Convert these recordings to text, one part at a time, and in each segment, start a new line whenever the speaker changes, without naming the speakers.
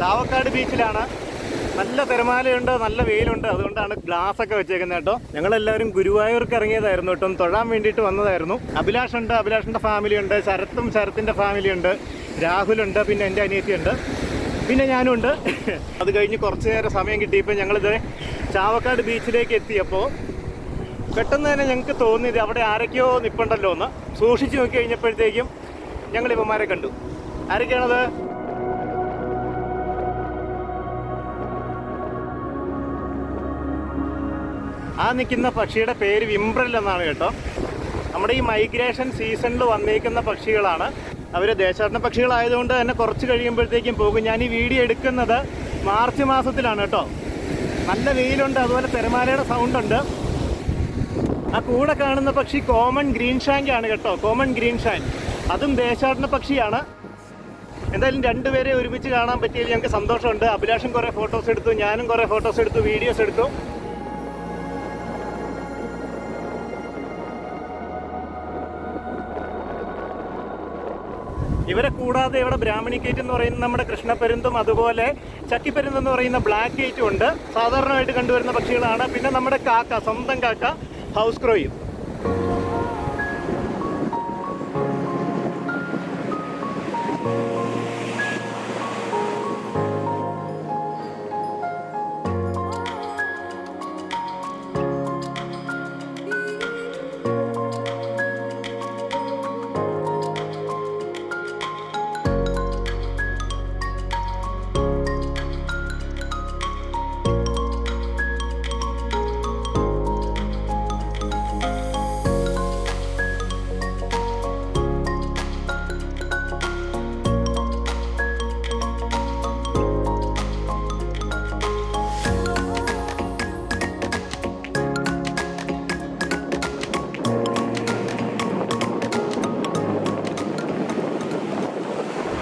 ചാവക്കാട് ബീച്ചിലാണ്. നല്ല തിരമാലയുണ്ട് നല്ല വെയിലുണ്ട്. അതുകൊണ്ടാണ് ഗ്ലാസ് ഒക്കെ വെച്ചേക്കുന്നത് കേട്ടോ. ഞങ്ങളെല്ലാവരും ഗുരുവായൂർക്ക് ഇറങ്ങിയതായിരുന്നു കേട്ടോ. തൊഴാൻ വേണ്ടിയിട്ട് വന്നതായിരുന്നു. അഭിലാഷ് ഉണ്ട് അഭിലാഷിന്റെ ഫാമിലി ഉണ്ട് ശരത്തും ശരത്തിന്റെ ഫാമിലി ഉണ്ട് രാഹുലുണ്ട് പിന്നെ എന്റെ അനിയത്തിയുണ്ട് പിന്നെ ഞാനും ഉണ്ട്. അത് കഴിഞ്ഞ് കുറച്ച് നേരം സമയം കിട്ടിയപ്പോൾ ഞങ്ങളിത് ചാവക്കാട് ബീച്ചിലേക്ക് എത്തിയപ്പോൾ പെട്ടെന്ന് തന്നെ ഞങ്ങൾക്ക് തോന്നിയത് അവിടെ ആരൊക്കെയോ നിൽപ്പുണ്ടല്ലോ എന്ന് സൂക്ഷിച്ചു നോക്കി കഴിഞ്ഞപ്പോഴത്തേക്കും ഞങ്ങൾ ഇവന്മാരെ കണ്ടു. ആരൊക്കെയാണത്? ആ നിൽക്കുന്ന പക്ഷിയുടെ പേര് വിംബ്രൽ എന്നാണ് കേട്ടോ. നമ്മുടെ ഈ മൈഗ്രേഷൻ സീസണിൽ വന്നേക്കുന്ന പക്ഷികളാണ്. അവർ ദേശാടന പക്ഷികളായതുകൊണ്ട് തന്നെ കുറച്ച് കഴിയുമ്പോഴത്തേക്കും പോകും. ഞാൻ ഈ വീഡിയോ എടുക്കുന്നത് മാർച്ച് മാസത്തിലാണ് കേട്ടോ. നല്ല വെയിലുണ്ട് അതുപോലെ തിരമാലയുടെ സൗണ്ട് ഉണ്ട്. ആ കൂടെ കാണുന്ന പക്ഷി കോമൺ ഗ്രീൻ ഷാങ്കാണ് കേട്ടോ. Common green shank. അതും ദേശാടന പക്ഷിയാണ്. എന്തായാലും രണ്ടുപേരെ ഒരുമിച്ച് കാണാൻ പറ്റിയതിൽ ഞങ്ങൾക്ക് സന്തോഷമുണ്ട്. അഭിലാഷം കുറേ ഫോട്ടോസ് എടുത്തു ഞാനും കുറേ ഫോട്ടോസ് എടുത്തു വീഡിയോസ് എടുത്തു. ഇവരെ കൂടാതെ ഇവിടെ ബ്രാഹ്മണി ഗേറ്റ് എന്ന് പറയുന്ന നമ്മുടെ കൃഷ്ണപ്പരുന്തും അതുപോലെ ചക്കിപ്പരുന്ത് എന്ന് പറയുന്ന ബ്ലാക്ക് ഗേറ്റും ഉണ്ട്. സാധാരണമായിട്ട് കണ്ടുവരുന്ന പക്ഷികളാണ്. പിന്നെ നമ്മുടെ കാക്ക സ്വന്തം കാക്ക ഹൗസ് ക്രോയും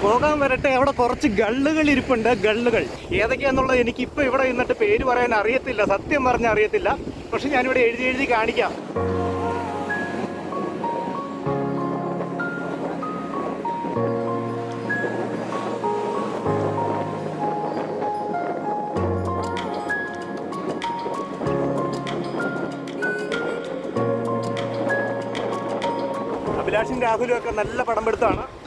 പോകാൻ വരട്ടെ. അവിടെ കുറച്ച് ഗള്ളുകൾ ഇരിപ്പുണ്ട്. ഗള്ളുകൾ. ഏതൊക്കെയാന്നുള്ളത് എനിക്ക് ഇപ്പൊ ഇവിടെ നിന്നിട്ട് പേര് പറയാൻ അറിയത്തില്ല. സത്യം പറഞ്ഞാൽ അറിയത്തില്ല. പക്ഷെ ഞാനിവിടെ എഴുതി എഴുതി കാണിക്കാം. അഭിലാഷും രാഹുലും ഒക്കെ നല്ല പടം പെടുത്താണ്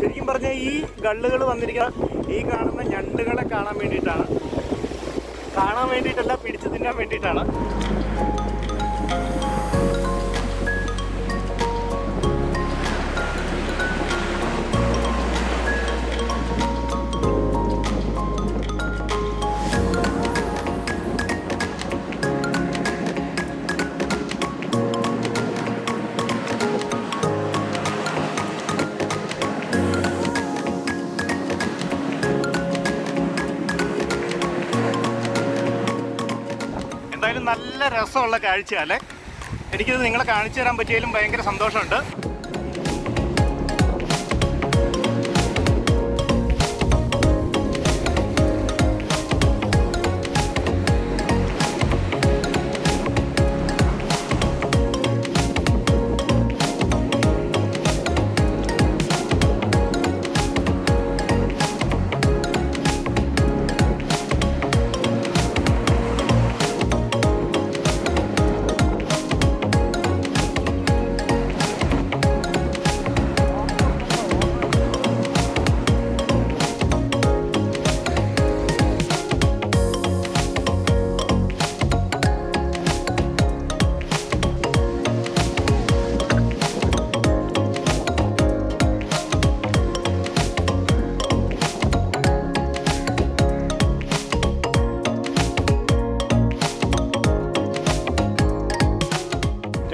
ശരിക്കും പറഞ്ഞാൽ ഈ ഗള്ളുകൾ വന്നിരിക്കുന്ന ഈ കാണുന്ന ഞണ്ടുകളെ കാണാൻ വേണ്ടിയിട്ടാണ്. കാണാൻ വേണ്ടിയിട്ടല്ല പിടിച്ചു തിന്നാൻ വേണ്ടിയിട്ടാണ്. നല്ല രസമുള്ള കാഴ്ചയല്ലേ എനിക്കിത് നിങ്ങളെ കാണിച്ചു തരാൻ പറ്റിയാലും ഭയങ്കര സന്തോഷമുണ്ട്.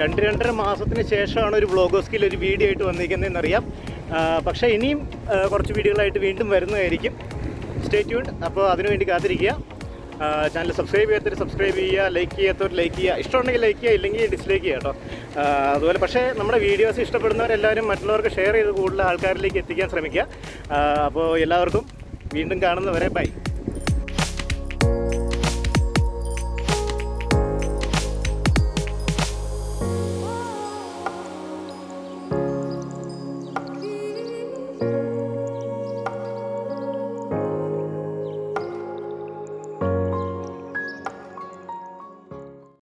രണ്ട് രണ്ടര മാസത്തിന് ശേഷമാണ് ഒരു വ്ളോഗോസ്കിൽ ഒരു വീഡിയോ ആയിട്ട് വന്നിരിക്കുന്നതെന്നറിയാം. പക്ഷേ ഇനിയും കുറച്ച് വീഡിയോകളായിട്ട് വീണ്ടും വരുന്നതായിരിക്കും. സ്റ്റേ ട്യൂൺ അപ്പോൾ അതിനുവേണ്ടി കാത്തിരിക്കുക. ചാനൽ സബ്സ്ക്രൈബ് ചെയ്യാത്തവർ സബ്സ്ക്രൈബ് ചെയ്യുക. ലൈക്ക് ചെയ്യാത്തവർ ലൈക്ക് ചെയ്യുക. ഇഷ്ടമുണ്ടെങ്കിൽ ലൈക്ക് ചെയ്യുക ഇല്ലെങ്കിൽ ഡിസ്ലൈക്ക് ചെയ്യുക കേട്ടോ. അതുപോലെ പക്ഷേ നമ്മുടെ വീഡിയോസ് ഇഷ്ടപ്പെടുന്നവരെല്ലാവരും മറ്റുള്ളവർക്ക് ഷെയർ ചെയ്ത് കൂടുതൽ ആൾക്കാരിലേക്ക് എത്തിക്കാൻ ശ്രമിക്കുക. അപ്പോൾ എല്ലാവർക്കും വീണ്ടും കാണുന്നവരെ ബൈ